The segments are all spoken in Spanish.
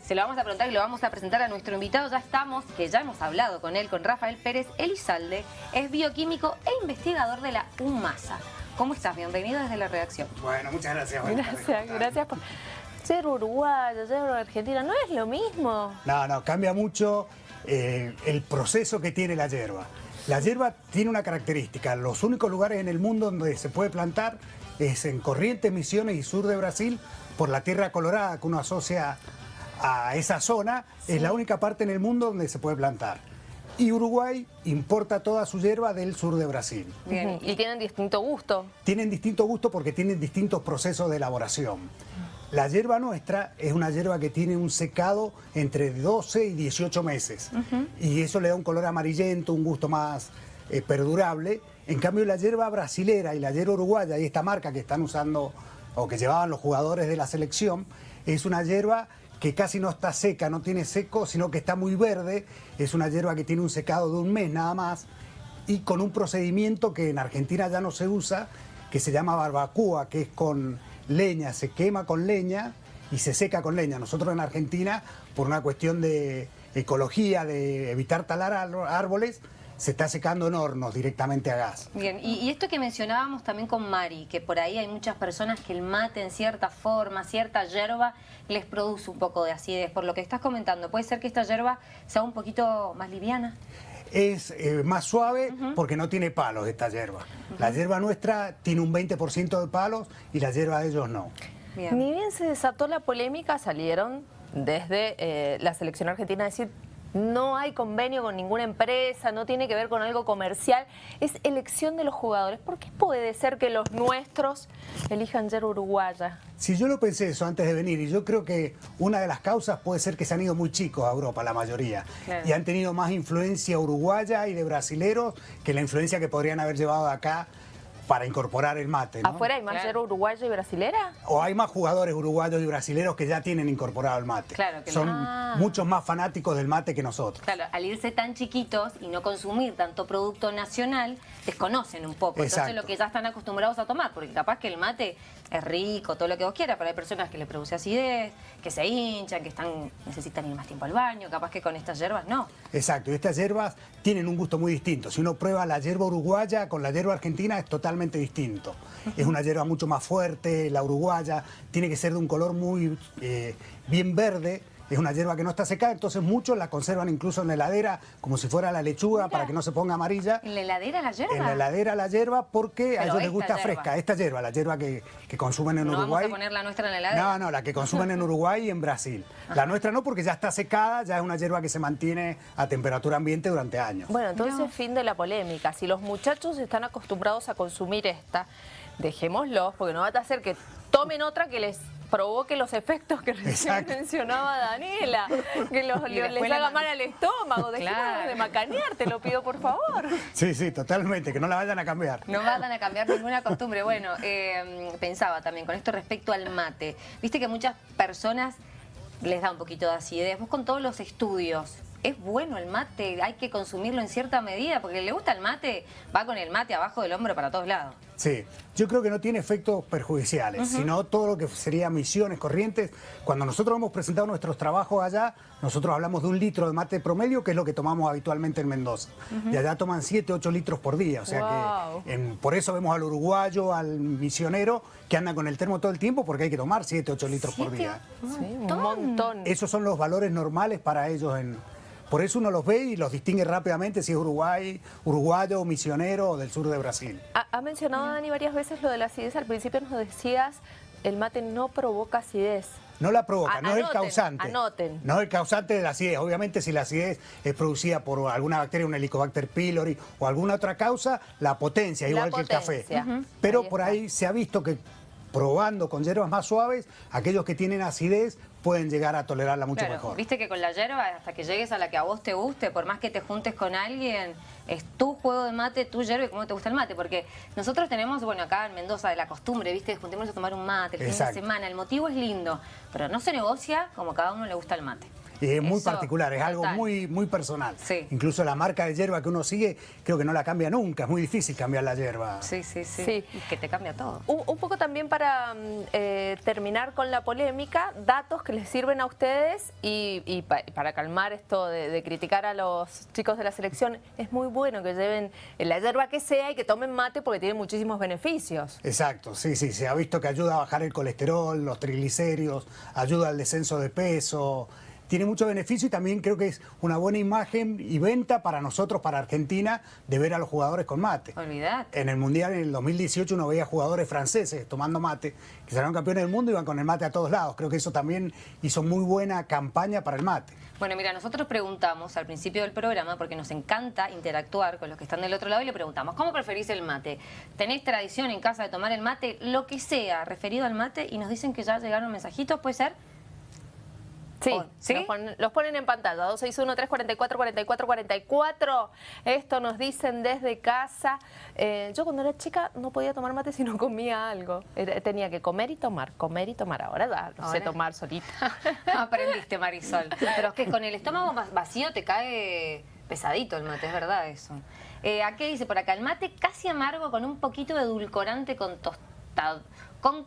Se lo vamos a preguntar y lo vamos a presentar a nuestro invitado. Ya estamos, que ya hemos hablado con él, con Rafael Pérez Elizalde. Es bioquímico e investigador de la UMASA. ¿Cómo estás? Bienvenido desde la redacción. Bueno, muchas gracias. Gracias, gracias por... Ser uruguayo, ser argentina, ¿no es lo mismo? No, no, cambia mucho eh, el proceso que tiene la hierba. La hierba tiene una característica, los únicos lugares en el mundo donde se puede plantar es en Corrientes, Misiones y sur de Brasil, por la tierra colorada que uno asocia a esa zona, es la única parte en el mundo donde se puede plantar. Y Uruguay importa toda su hierba del sur de Brasil. Bien, y tienen distinto gusto. Tienen distinto gusto porque tienen distintos procesos de elaboración. La hierba nuestra es una hierba que tiene un secado entre 12 y 18 meses. Y eso le da un color amarillento, un gusto más eh, perdurable. En cambio, la hierba brasilera y la hierba uruguaya, y esta marca que están usando o que llevaban los jugadores de la selección, es una hierba que casi no está seca, no tiene seco, sino que está muy verde. Es una hierba que tiene un secado de un mes nada más y con un procedimiento que en Argentina ya no se usa, que se llama barbacoa, que es con leña, se quema con leña y se seca con leña. Nosotros en Argentina, por una cuestión de ecología, de evitar talar árboles, se está secando en hornos directamente a gas. Bien, y, esto que mencionábamos también con Mari, que por ahí hay muchas personas que el mate en cierta forma, cierta hierba, les produce un poco de acidez. Por lo que estás comentando, ¿puede ser que esta hierba sea un poquito más liviana? es eh, más suave porque no tiene palos esta hierba. La hierba nuestra tiene un 20% de palos y la hierba de ellos no. Ni bien se desató la polémica, salieron desde eh, la selección argentina a decir no hay convenio con ninguna empresa, no tiene que ver con algo comercial, es elección de los jugadores. ¿Por qué puede ser que los nuestros elijan ser uruguaya? Si yo lo pensé eso antes de venir y yo creo que una de las causas puede ser que se han ido muy chicos a Europa, la mayoría, y han tenido más influencia uruguaya y de brasileros que la influencia que podrían haber llevado acá para incorporar el mate. ¿Afuera hay más claro. uruguayo y brasilera? O hay más jugadores uruguayos y brasileros que ya tienen incorporado el mate. Claro, que Son ah. muchos más fanáticos del mate que nosotros. Claro, al irse tan chiquitos y no consumir tanto producto nacional, desconocen un poco. Entonces lo que ya están acostumbrados a tomar, porque capaz que el mate es rico, todo lo que vos quieras, pero hay personas que le produce acidez, que se hinchan, que están necesitan ir más tiempo al baño, capaz que con estas hierbas no. Exacto, y estas hierbas tienen un gusto muy distinto. Si uno prueba la hierba uruguaya con la hierba argentina es totalmente distinto. Es una hierba mucho más fuerte, la uruguaya tiene que ser de un color muy eh, bien verde, es una hierba que no está secada, entonces muchos la conservan incluso en la heladera como si fuera la lechuga para que no se ponga amarilla. ¿En la heladera la hierba? En la heladera la hierba porque a ellos les gusta fresca, esta hierba, la hierba que, consumen en Uruguay. ¿No vamos a poner la nuestra en la heladera? No, no, la que consumen en Uruguay y en Brasil. La nuestra no porque ya está secada, ya es una hierba que se mantiene a temperatura ambiente durante años. Bueno, entonces fin de la polémica. Si los muchachos están acostumbrados a consumir esta, dejémoslos porque no va a hacer que tomen otra que les provoque los efectos que recién mencionaba Daniela, que los, les haga mal al estómago, dejemos de macanear, te lo pido por favor. Sí, sí, totalmente, que no la vayan a cambiar. No vayan a cambiar ninguna costumbre. Bueno, eh, pensaba también con esto respecto al mate, viste que muchas personas les da un poquito de acidez, vos con todos los estudios, ¿Es bueno el mate? ¿Hay que consumirlo en cierta medida? Porque le gusta el mate, va con el mate abajo del hombro para todos lados. Sí, yo creo que no tiene efectos perjudiciales, sino todo lo que sería misiones, corrientes. Cuando nosotros hemos presentado nuestros trabajos allá, nosotros hablamos de un litro de mate promedio, que es lo que tomamos habitualmente en Mendoza. Y allá toman 7, 8 litros por día, o sea que por eso vemos al uruguayo, al misionero, que anda con el termo todo el tiempo, porque hay que tomar 7, 8 litros por día. Sí, un montón. Esos son los valores normales para ellos en, por eso uno los ve y los distingue rápidamente si es Uruguay, uruguayo, misionero o del sur de Brasil. Ha, mencionado Dani varias veces lo de la acidez. Al principio nos decías, el mate no provoca acidez. No la provoca, no es el causante. Anoten. No es el causante de la acidez. Obviamente si la acidez es producida por alguna bacteria, un Helicobacter pylori o alguna otra causa, la potencia, igual que el café. Pero por ahí se ha visto que probando con hierbas más suaves, aquellos que tienen acidez pueden llegar a tolerarla mucho mejor. Viste que con la hierba, hasta que llegues a la que a vos te guste, por más que te juntes con alguien, es tu juego de mate, tu hierba y cómo te gusta el mate. Porque nosotros tenemos, bueno, acá en Mendoza, de la costumbre, viste, juntémonos a tomar un mate el fin de semana. El motivo es lindo, pero no se negocia como cada uno le gusta el mate. Y es muy particular, es algo muy, muy personal. Sí. Incluso la marca de hierba que uno sigue, creo que no la cambia nunca. Es muy difícil cambiar la hierba. Sí, sí, sí. Sí. Y que te cambia todo. Un, un poco también para mm, eh, terminar con la polémica, datos que les sirven a ustedes y, y pa- y para calmar esto de, de criticar a los chicos de la selección, es muy bueno que lleven la hierba que sea y que tomen mate porque tiene muchísimos beneficios. Exacto, sí, sí, se ha visto que ayuda a bajar el colesterol, los triglicéridos, ayuda al descenso de peso, tiene mucho beneficio y también creo que es una buena imagen y venta para nosotros, para Argentina, de ver a los jugadores con mate. Olvidate. En el Mundial en el 2018 uno veía jugadores franceses tomando mate, que salieron campeones del mundo y iban con el mate a todos lados. Creo que eso también hizo muy buena campaña para el mate. Bueno, mira, nosotros preguntamos al principio del programa, porque nos encanta interactuar con los que están del otro lado, y le preguntamos, ¿cómo preferís el mate? ¿Tenés tradición en casa de tomar el mate? Lo que sea, referido al mate, y nos dicen que ya llegaron mensajitos, ¿puede ser? Sí, ¿sí? Los, ponen, los ponen en pantalla, 261-344-4444. Esto nos dicen desde casa. Eh, yo cuando era chica no podía tomar mate si no comía algo. Era- tenía que comer y tomar, comer y tomar. Ahora ya lo sé tomar solita. Aprendiste, Marisol. Pero es que con el estómago más vacío te cae pesadito el mate, es verdad eso. Eh, ¿A qué dice por acá? El mate casi amargo con un poquito de edulcorante con tostado, con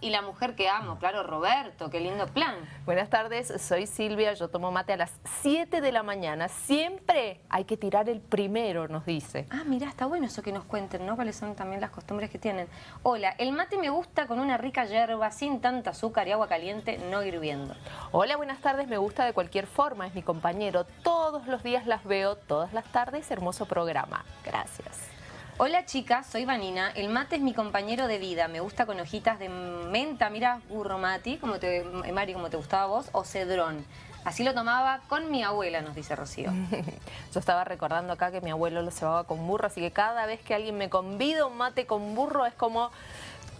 y la mujer que amo. Claro, Roberto, qué lindo plan. Buenas tardes, soy Silvia, yo tomo mate a las 7 de la mañana. Siempre hay que tirar el primero, nos dice. Ah, mira, está bueno eso que nos cuenten, ¿no? Cuáles son también las costumbres que tienen. Hola, el mate me gusta con una rica yerba, sin tanta azúcar y agua caliente, no hirviendo. Hola, buenas tardes, me gusta de cualquier forma, es mi compañero. Todos los días las veo, todas las tardes, hermoso programa. Gracias. Hola chicas, soy Vanina. El mate es mi compañero de vida. Me gusta con hojitas de menta, mira, burro mati, como te, Mari, como te gustaba a vos, o cedrón. Así lo tomaba con mi abuela, nos dice Rocío. Yo estaba recordando acá que mi abuelo lo cebaba con burro, así que cada vez que alguien me convida un mate con burro es como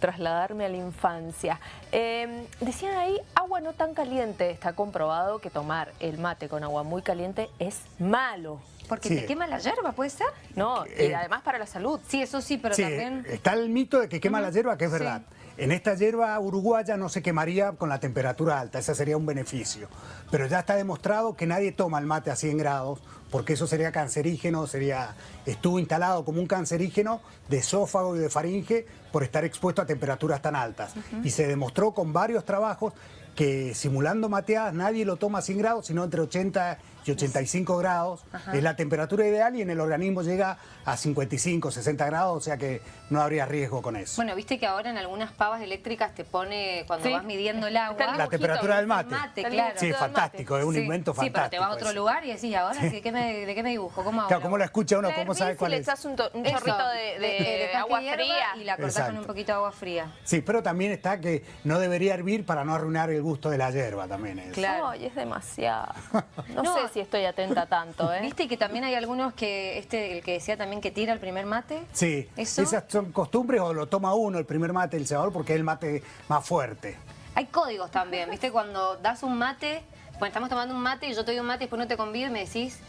trasladarme a la infancia. Eh, decían ahí, agua no tan caliente. Está comprobado que tomar el mate con agua muy caliente es malo. Porque Sí. te quema la yerba, ¿puede ser? No, y Eh, además para la salud. Sí, eso sí, pero Sí, también... está el mito de que quema la hierba, que es Sí. verdad. En esta hierba uruguaya no se quemaría con la temperatura alta, ese sería un beneficio. Pero ya está demostrado que nadie toma el mate a 100 grados, porque eso sería cancerígeno, sería estuvo instalado como un cancerígeno de esófago y de faringe por estar expuesto a temperaturas tan altas. Y se demostró con varios trabajos que simulando mateadas nadie lo toma a 100 grados, sino entre 80 y 85 grados. Es la temperatura ideal y en el organismo llega a 55, 60 grados, o sea que no habría riesgo con eso. Bueno, viste que ahora en algunas pavas eléctricas te pone, cuando Sí. vas midiendo el agua... La temperatura del mate. mate, claro. Sí, del fantástico, es un Sí, invento Sí, fantástico. pero te vas a otro ese. lugar y decís, ¿ahora ¿de qué me, de qué me dibujo? ¿Cómo hago? Claro, ¿cómo lo escucha uno? ¿Cómo sabe y cuál le es? echas un, un Eso, chorrito de, de de- agua fría. Y la cortás con Exacto. un poquito de agua fría. Sí, pero también está que no debería hervir para no arruinar el gusto de la hierba también. es. Claro. Ay, es demasiado. No, No. sé si estoy atenta tanto, ¿eh? ¿Viste que también hay algunos que, este, el que decía también que tira el primer mate? Sí, ¿Eso? esas son costumbres o lo toma uno el primer mate del cebador porque es el mate más fuerte. Hay códigos también, ¿viste? Cuando das un mate, bueno, estamos tomando un mate y yo te doy un mate y después no te convido y me decís,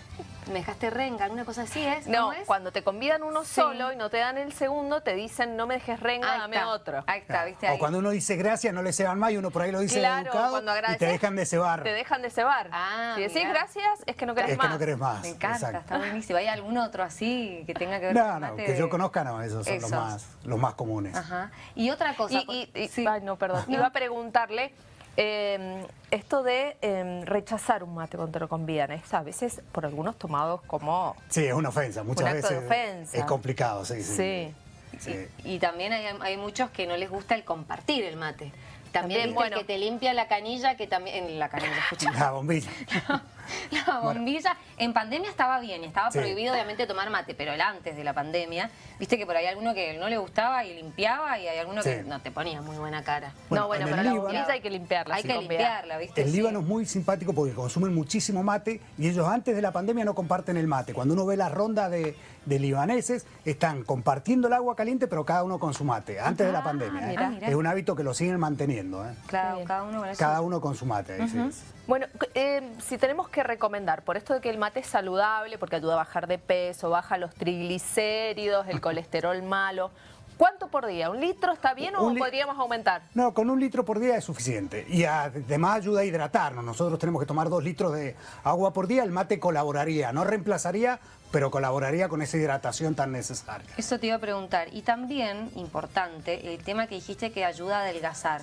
me dejaste renga, alguna cosa así es. No, ¿Cómo es? cuando te convidan uno Sí. solo y no te dan el segundo, te dicen no me dejes renga, Ahí dame está. otro. Ahí está, ¿viste? Ahí. O cuando uno dice gracias no le ceban más y uno por ahí lo dice Claro, educado cuando y te dejan de cebar. Te dejan de cebar. Ah, si decís mirá. gracias, es que no querés Es que más. no querés más. Me encanta, exacto. está buenísimo. ¿Hay algún otro así que tenga que ver No, con no, que de- yo conozca no, esos son los más, los más comunes. Ajá. Y otra cosa... Y, y- y- sí. ay, no, perdón. No. Iba a preguntarle eh, esto de eh, rechazar un mate cuando te lo convidan. Es a veces por algunos tomados como... Sí, es una ofensa, muchas acto de veces ofensa. es complicado, sí, sí. Sí. Sí. Y, y también hay, hay muchos que no les gusta el compartir el mate. También, También, bueno. el que te limpia la canilla, que también... En la canilla, escucha. La bombilla. La bombilla, en pandemia estaba bien, estaba Sí. prohibido obviamente tomar mate, pero el antes de la pandemia, viste que por ahí alguno que no le gustaba y limpiaba y hay alguno que no te ponía muy buena cara. Bueno, no, bueno, en pero el la Líbano- bombilla hay que limpiarla. Hay que limpiarla, viste. El Sí. Líbano es muy simpático porque consumen muchísimo mate y ellos antes de la pandemia no comparten el mate. Cuando uno ve las rondas de, de libaneses, están compartiendo el agua caliente, pero cada uno con su mate, antes de la Ah, pandemia. ¿eh? mirá. Es un hábito que lo siguen manteniendo. ¿eh? Claro, cada uno con. Cada uno con su mate. sí es. Bueno, eh, si tenemos que recomendar, por esto de que el mate es saludable, porque ayuda a bajar de peso, baja los triglicéridos, el colesterol malo, ¿Cuánto por día? ¿Un litro está bien o podríamos aumentar? No, con un litro por día es suficiente. Y además ayuda a hidratarnos. Nosotros tenemos que tomar dos litros de agua por día. El mate colaboraría, no reemplazaría, pero colaboraría con esa hidratación tan necesaria. Eso te iba a preguntar. Y también, importante, el tema que dijiste que ayuda a adelgazar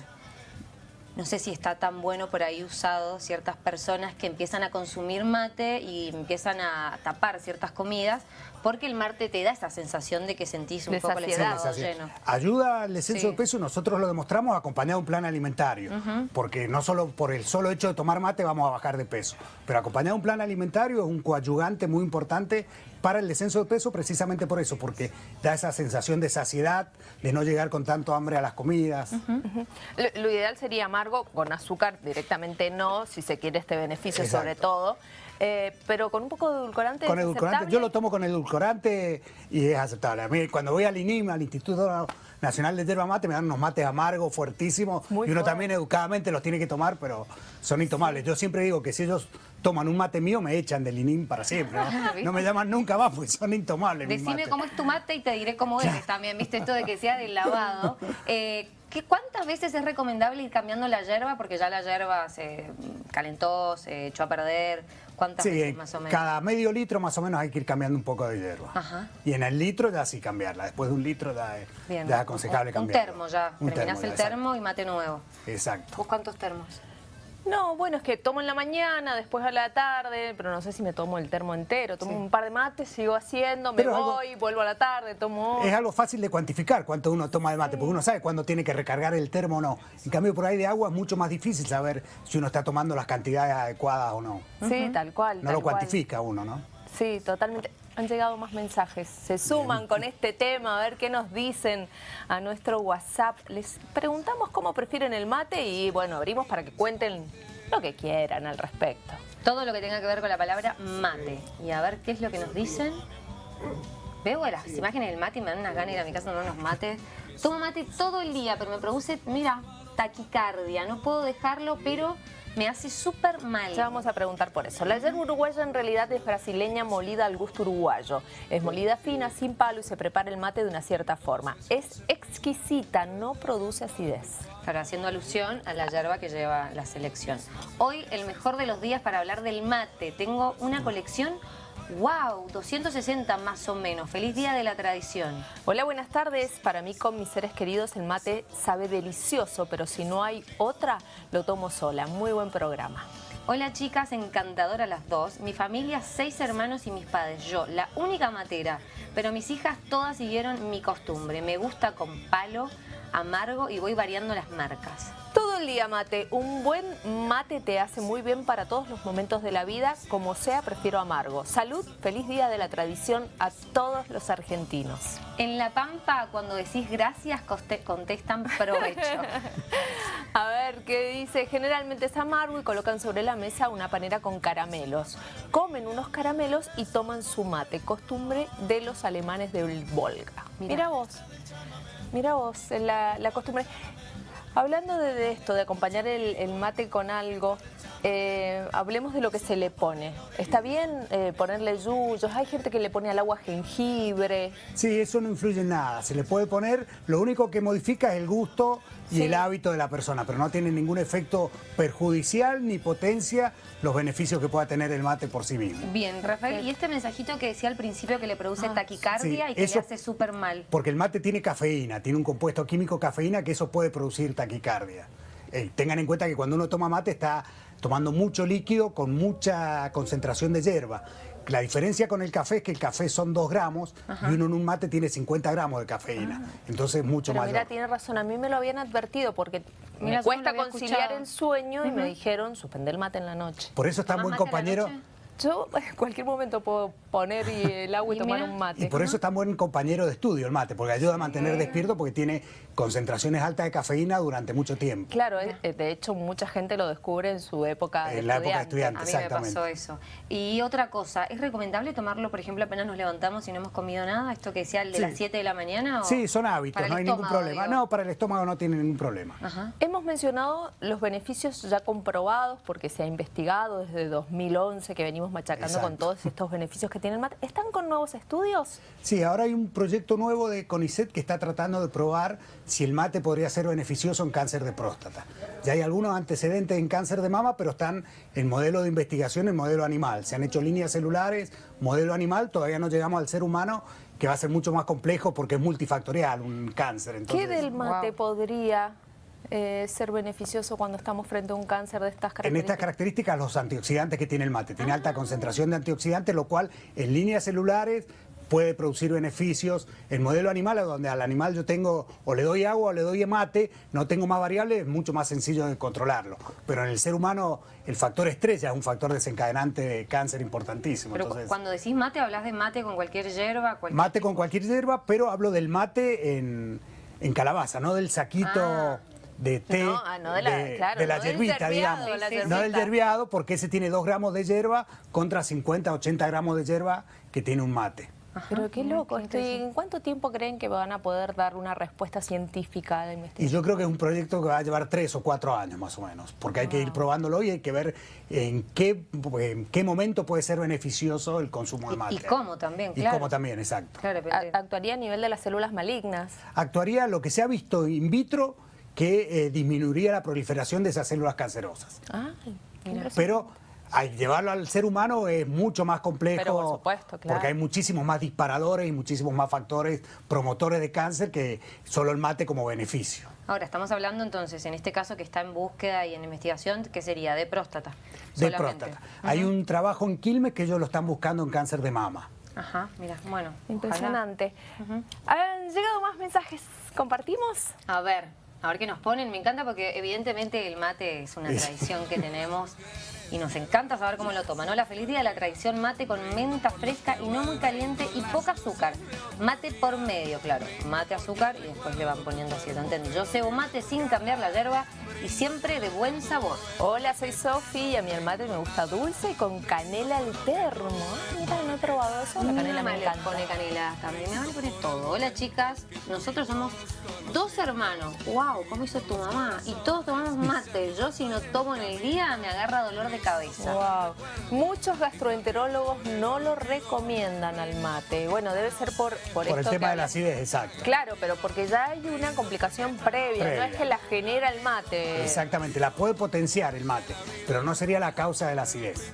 no sé si está tan bueno por ahí usado ciertas personas que empiezan a consumir mate y empiezan a tapar ciertas comidas porque el mate te da esa sensación de que sentís un poco el estómago lleno. Ayuda al descenso de peso, nosotros lo demostramos acompañado de un plan alimentario, porque no solo por el solo hecho de tomar mate vamos a bajar de peso, pero acompañado de un plan alimentario es un coadyugante muy importante para el descenso de peso precisamente por eso, porque da esa sensación de saciedad, de no llegar con tanto hambre a las comidas. lo, ideal sería amargo, con azúcar directamente no, si se quiere este beneficio sobre todo. Eh, pero con un poco de edulcorante Con edulcorante, yo lo tomo con edulcorante y es aceptable. A mí cuando voy al INIM, al Instituto Nacional de Yerba Mate, me dan unos mates amargos, fuertísimos, y uno también educadamente los tiene que tomar, pero son intomables. Yo siempre digo que si ellos toman un mate mío, me echan del INIM para siempre. ¿no? me llaman nunca más porque son intomables. Decime cómo es tu mate y te diré cómo eres también, ¿viste? Esto de que sea del lavado. Eh, ¿Cuántas veces es recomendable ir cambiando la hierba? Porque ya la hierba se calentó, se echó a perder. ¿Cuántas veces más o menos? cada medio litro más o menos hay que ir cambiando un poco de hierba. Y en el litro ya sí cambiarla. Después de un litro ya es, aconsejable cambiarla. Un termo ya. Terminás el termo y mate nuevo. Exacto. ¿Vos cuántos termos? No, bueno, es que tomo en la mañana, después a la tarde, pero no sé si me tomo el termo entero. Tomo un par de mates, sigo haciendo, me voy, vuelvo a la tarde, tomo... Es algo fácil de cuantificar cuánto uno toma de mate, porque uno sabe cuándo tiene que recargar el termo o no. En cambio, por ahí de agua es mucho más difícil saber si uno está tomando las cantidades adecuadas o no. Sí, tal cual. No lo cuantifica uno, ¿no? Sí, totalmente han llegado más mensajes. Se suman con este tema, a ver qué nos dicen a nuestro WhatsApp. Les preguntamos cómo prefieren el mate y bueno, abrimos para que cuenten lo que quieran al respecto. Todo lo que tenga que ver con la palabra mate. Y a ver qué es lo que nos dicen. Veo las imágenes del mate y me dan unas ganas ir a mi casa a unos mates. Tomo mate todo el día, pero me produce, mira, taquicardia. No puedo dejarlo, pero me hace súper mal. Ya vamos a preguntar por eso. La yerba uruguaya en realidad es brasileña molida al gusto uruguayo. Es molida fina, sin palo y se prepara el mate de una cierta forma. Es exquisita, no produce acidez. Claro, haciendo alusión a la yerba que lleva la selección. Hoy el mejor de los días para hablar del mate. Tengo una colección ¡Wow! 260 más o menos. Feliz Día de la Tradición. Hola, buenas tardes. Para mí, con mis seres queridos, el mate sabe delicioso, pero si no hay otra, lo tomo sola. Muy buen programa. Hola chicas, encantadora las dos. Mi familia, seis hermanos y mis padres. Yo, la única matera. Pero mis hijas todas siguieron mi costumbre. Me gusta con palo, amargo y voy variando las marcas. Todo el día mate. Un buen mate te hace muy bien para todos los momentos de la vida. Como sea, prefiero amargo. Salud, feliz día de la tradición a todos los argentinos. En La Pampa, cuando decís gracias, contestan provecho. a ver, ¿qué dice? Generalmente es amargo y colocan sobre la mesa una panera con caramelos. Comen unos caramelos y toman su mate. Costumbre de los alemanes del Volga. Mira, vos. Mira vos, la, la costumbre. Hablando de, esto, de acompañar el, mate con algo, eh, hablemos de lo que se le pone. ¿Está bien eh, ponerle yuyos? Hay gente que le pone al agua jengibre. Sí, eso no influye en nada. Se le puede poner, lo único que modifica es el gusto y el hábito de la persona, pero no tiene ningún efecto perjudicial ni potencia los beneficios que pueda tener el mate por sí mismo. Bien, Rafael, y este mensajito que decía al principio que le produce ah, taquicardia y que le hace súper mal. Porque el mate tiene cafeína, tiene un compuesto químico cafeína que eso puede producir taquicardia. Eh, tengan en cuenta que cuando uno toma mate está tomando mucho líquido con mucha concentración de hierba. La diferencia con el café es que el café son 2 gramos y uno en un mate tiene 50 gramos de cafeína. Ah. Entonces es mucho mayor. mira, tiene razón. A mí me lo habían advertido porque me cuesta conciliar el sueño y me dijeron suspender el mate en la noche. Por eso está buen compañero... Yo en cualquier momento puedo poner el agua y, tomar un mate. Y por eso es tan buen compañero de estudio el mate, porque ayuda a mantener despierto porque tiene concentraciones altas de cafeína durante mucho tiempo. Claro, eh, de hecho mucha gente lo descubre en su época de En la época de estudiante, a mí me pasó eso. Y otra cosa, ¿es recomendable tomarlo, por ejemplo, apenas nos levantamos y no hemos comido nada? ¿Esto que decía el de las 7 de la mañana? sí, son hábitos, no hay ningún problema. No, para el estómago no tiene ningún problema. Hemos mencionado los beneficios ya comprobados porque se ha investigado desde 2011 que venimos venimos machacando Exacto. con todos estos beneficios que tiene el mate. ¿Están con nuevos estudios? Sí, ahora hay un proyecto nuevo de CONICET que está tratando de probar si el mate podría ser beneficioso en cáncer de próstata. Ya hay algunos antecedentes en cáncer de mama, pero están en modelo de investigación, en modelo animal. Se han hecho líneas celulares, modelo animal, todavía no llegamos al ser humano, que va a ser mucho más complejo porque es multifactorial un cáncer. Entonces, ¿Qué del mate Wow. podría eh, ser beneficioso cuando estamos frente a un cáncer de estas En características? estas características, los antioxidantes que tiene el mate. Tiene alta concentración de antioxidantes, lo cual en líneas celulares puede producir beneficios. El modelo animal, donde al animal yo tengo o le doy agua o le doy mate, no tengo más variables, es mucho más sencillo de controlarlo. Pero en el ser humano, el factor estrés ya es un factor desencadenante de cáncer importantísimo. Pero Entonces, cuando decís mate, hablas de mate con cualquier hierba, cualquier... Mate con cualquier hierba, pero hablo del mate en, en calabaza, no del saquito Ah. De té, No, ah, no de la- claro, de la no hierbita, digamos. la no del yerbeado, porque ese tiene 2 gramos de hierba contra 50, 80 gramos de hierba que tiene un mate. Pero qué loco. qué estoy- interesante. ¿En cuánto tiempo creen que van a poder dar una respuesta científica a la Y investigación? yo creo que es un proyecto que va a llevar tres o cuatro años más o menos, porque hay que ir probándolo y hay que ver en qué, en qué momento puede ser beneficioso el consumo de Y- mate. y cómo también, Y claro. cómo también, exacto. Claro, actuaría a nivel de las células malignas. actuaría lo que se ha visto in vitro que eh, disminuiría la proliferación de esas células cancerosas. Mira. Pero al llevarlo al ser humano es mucho más complejo. Pero por supuesto, claro. Porque hay muchísimos más disparadores y muchísimos más factores promotores de cáncer que solo el mate como beneficio. Ahora, estamos hablando entonces, en este caso que está en búsqueda y en investigación, que sería de próstata. De solamente. próstata. Hay un trabajo en Quilmes que ellos lo están buscando en cáncer de mama. Ajá, mira, bueno. Impresionante. ¿Han llegado más mensajes? ¿Compartimos? A ver, a ver qué nos ponen. Me encanta porque evidentemente el mate es una tradición que tenemos y nos encanta saber cómo lo toman. Hola, feliz día de la tradición mate con menta fresca y no muy caliente y poca azúcar. Mate por medio, claro. Mate, azúcar y después le van poniendo así, ¿lo entienden? Yo cebo mate sin cambiar la hierba y siempre de buen sabor. Hola, soy Sofi y a el mate me gusta dulce y con canela al termo. Mira, no he probado eso. La canela Mi me le encanta. pone canela también. Me van a poner todo. Hola, chicas. Nosotros somos dos hermanos. Wow, ¿cómo hizo tu mamá? Y todos tomamos mate. Yo si no tomo en el día me agarra dolor de cabeza. Wow. Muchos gastroenterólogos no lo recomiendan al mate. Bueno, debe ser por, por, Por el esto tema que de la acidez, exacto. Claro, pero porque ya hay una complicación previa, no Previa. es que la genera el mate. Exactamente, la puede potenciar el mate, pero no sería la causa de la acidez.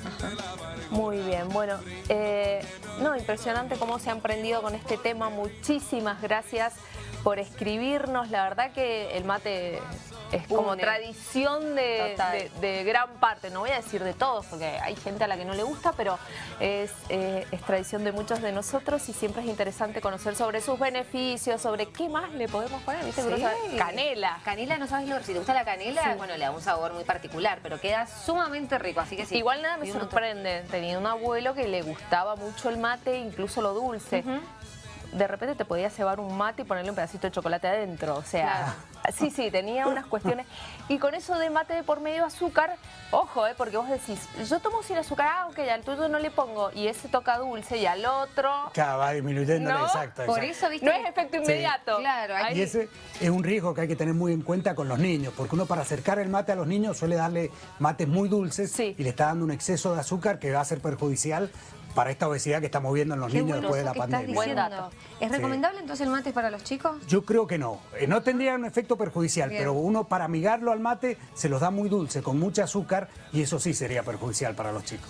Muy bien, bueno, eh, no, impresionante cómo se han prendido con este tema. Muchísimas gracias por escribirnos. La verdad que el mate es como Une. tradición de, Total. de- de gran parte, no voy a decir de todos, porque hay gente a la que no le gusta, pero es, eh, es tradición de muchos de nosotros y siempre es interesante conocer sobre sus beneficios, sobre qué más le podemos poner, Canela. Canela, no sabes lo si te gusta la canela, Sí. bueno, le da un sabor muy particular, pero queda sumamente rico, así que sí. Igual nada me sorprende. Tenía un abuelo que le gustaba mucho el mate, incluso lo dulce. De repente te podías cebar un mate y ponerle un pedacito de chocolate adentro. O sea, sí, sí, tenía unas cuestiones. Y con eso de mate de por medio azúcar, ojo, eh, porque vos decís, yo tomo sin azúcar, ah, ok, al tuyo no le pongo. Y ese toca dulce y al otro. Claro, va disminuyendo, ¿No? exacto. Por exacto. eso, viste. No es efecto inmediato. Claro, hay- Y ese es un riesgo que hay que tener muy en cuenta con los niños, porque uno para acercar el mate a los niños suele darle mates muy dulces Sí. y le está dando un exceso de azúcar que va a ser perjudicial para esta obesidad que estamos viendo en los Qué niños bueno después de la pandemia. Buen dato. ¿Es Sí. recomendable entonces el mate para los chicos? Yo creo que no. Eh, No tendría un efecto perjudicial, Bien. pero uno para amigarlo al mate se los da muy dulce, con mucho azúcar, y eso sí sería perjudicial para los chicos.